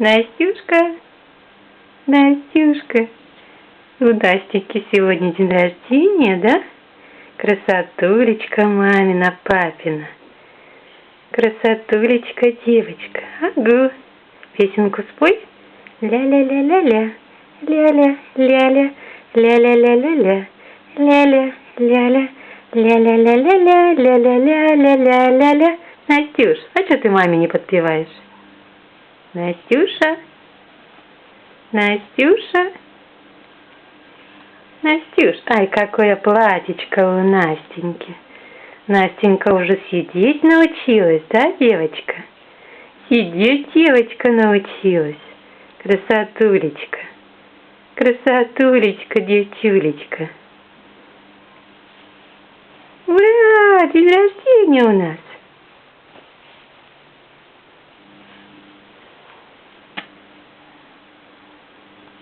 Настюшка, Настюшка, у Настеньки сегодня день рождения, да? Красотулечка мамина, папина. Красотулечка девочка. Агу. Песенку спой. Ля-ля-ля-ля-ля. Ля-ля-ля-ля. Ля-ля-ля-ля-ля. Ля-ля-ля-ля. Ля-ля-ля-ля-ля. Ля-ля-ля-ля-ля-ля-ля. Настюш, а что ты маме не подпеваешь? Настюша? Настюша? Настюш, ай, какое платьечко у Настеньки. Настенька уже сидеть научилась, да, девочка? Сидеть девочка научилась. Красотулечка. Красотулечка, девчулечка. Ура, день рождения у нас.